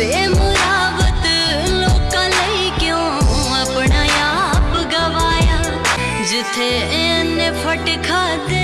ਬੇਮੁਰਾਵਤ ਲੋਕਾਂ ਲਈ ਕਿਉਂ ਆਪਣਾ ਆਪ ਗਵਾਇਆ? ਜਿੱਥੇ ਇਹਨੇ ਫਟ ਖਾਦੇ